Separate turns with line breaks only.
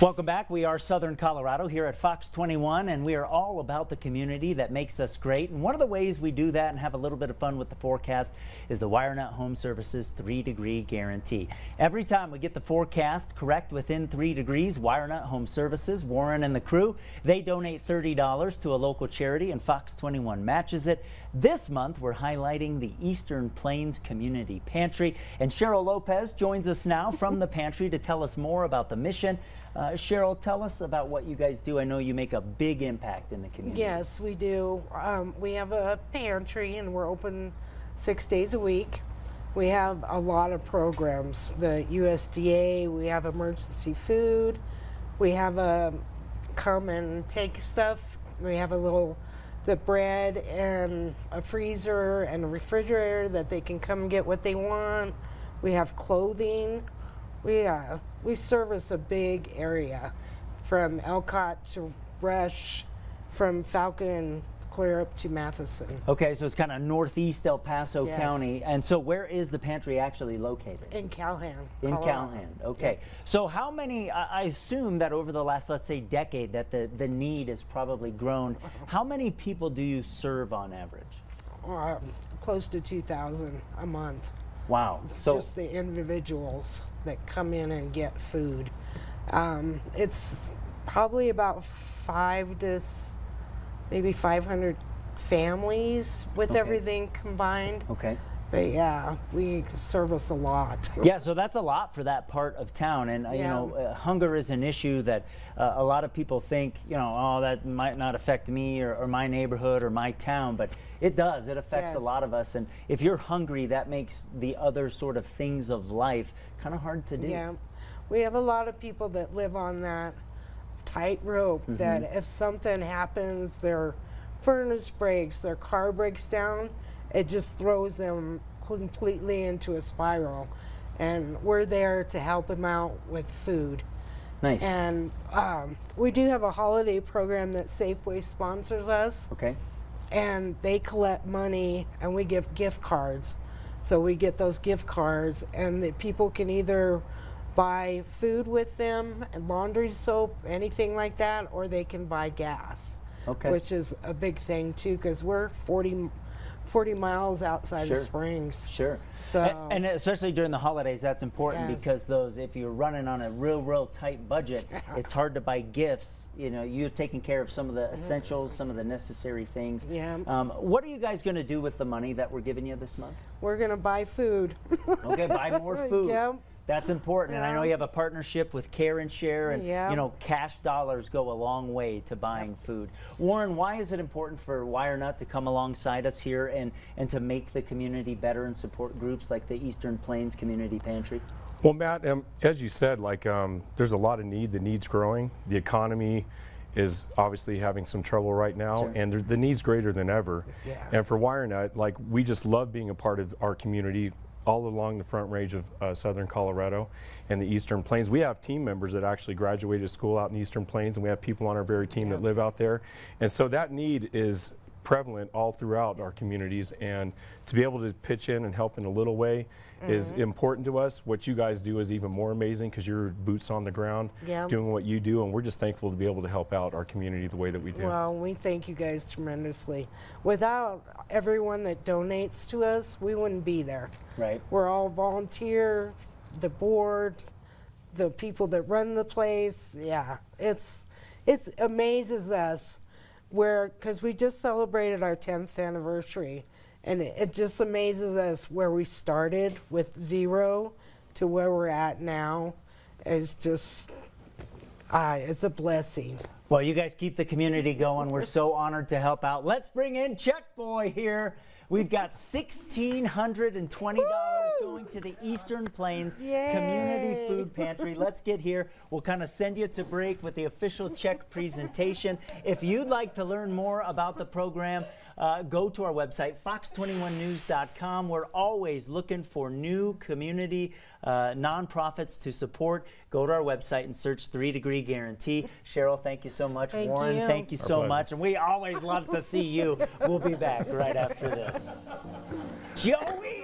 Welcome back. We are Southern Colorado here at Fox 21 and we are all about the community that makes us great. And one of the ways we do that and have a little bit of fun with the forecast is the WireNut Home Services 3 degree guarantee. Every time we get the forecast correct within 3 degrees, WireNut Home Services, Warren and the crew, they donate $30 to a local charity and Fox 21 matches it. This month we're highlighting the Eastern Plains Community Pantry and Cheryl Lopez joins us now from the pantry to tell us more about the mission. Uh, Cheryl, tell us about what you guys do. I know you make a big impact in the community.
Yes, we do. Um, we have a pantry and we're open six days a week. We have a lot of programs. The USDA, we have emergency food. We have a come and take stuff. We have a little the bread and a freezer and a refrigerator that they can come get what they want. We have clothing. We uh, we service a big area from Ellicott to Rush, from Falcon clear up to Matheson.
Okay, so it's kind of northeast El Paso
Yes.
County. And so where is the pantry actually located?
In Calhan.
In
Colorado.
Calhan, okay. So how many, I I assume that over the last, let's say, decade, that the, the need has probably grown. How many people do you serve on average?
Um, close to 2,000 a month.
Wow. So,
Just the individuals that come in and get food. Um, it's probably about five to s- maybe 500 families with
Okay.
everything combined.
okay.
But yeah, we service a lot.
Yeah, so that's a lot for that part of town. And, uh, you know, uh, hunger is an issue that uh, a lot of people think, you know, oh, that might not affect me or, or my neighborhood or my town, but it does. It affects a lot of us. And if you're hungry, that makes the other sort of things of life kind of hard to do.
Yeah, we have a lot of people that live on that tightrope
Mm-hmm.
that if something happens, their furnace breaks, their car breaks down, it just throws them completely into a spiral. And we're there to help them out with food.
Nice.
And um, we do have a holiday program that Safeway sponsors us
okay.
and they collect money and we give gift cards. So we get those gift cards and the people can either buy food with them, and laundry soap, anything like that, or they can buy gas.
Okay.
Which is a big thing too because we're 40, 40 miles outside
Sure.
of Springs.
Sure.
So-
A- and, especially during the holidays, that's important
Yes.
because those, if you're running on a real, real tight budget, it's hard to buy gifts. You know, you're taking care of some of the essentials, some of the necessary things.
Yeah.
Um, what are you guys going to do with the money that we're giving you this month?
We're going to buy food.
Okay, buy more food.
Yep.
That's important, and I know you have a partnership with Care and Share, and
Yeah.
you know cash dollars go a long way to buying food. Warren, why is it important for WireNut to come alongside us here and and to make the community better and support groups like the Eastern Plains Community Pantry?
Well, Matt, um, as you said, like um, there's a lot of need. The need's growing. The economy is obviously having some trouble right now,
Sure.
and the need's greater than ever.
Yeah.
And for WireNut, like we just love being a part of our community all along the front range of uh, southern Colorado and the Eastern Plains. We have team members that actually graduated school out in Eastern Plains, and we have people on our very team that live out there. And so that need is prevalent all throughout our communities, and to be able to pitch in and help in a little way is mm-hmm. important to us. What you guys do is even more amazing because you're boots on the ground
Yeah.
doing what you do, and we're just thankful to be able to help out our community the way that we do.
Well, we thank you guys tremendously. Without everyone that donates to us, we wouldn't be there.
Right.
We're all volunteer, the board, the people that run the place. Yeah, it's it amazes us where because we just celebrated our 10th anniversary, and it, it just amazes us where we started with zero to where we're at now. Is just ah, it's a blessing.
Well, you guys keep the community going. We're so honored to help out. Let's bring in Check Boy here. We've got $1,620 going to the Eastern Plains Community Food Pantry. Let's get here. We'll kind of send you to break with the official check presentation. If you'd like to learn more about the program, uh, go to our website, fox21news.com. We're always looking for new community uh, nonprofits to support. Go to our website and search 3 Degree Guarantee. Cheryl, thank you so much.
Thank
Warren,
you.
thank you
Our
so
pleasure.
much. And we always love to see you. We'll be back right after this. Joey!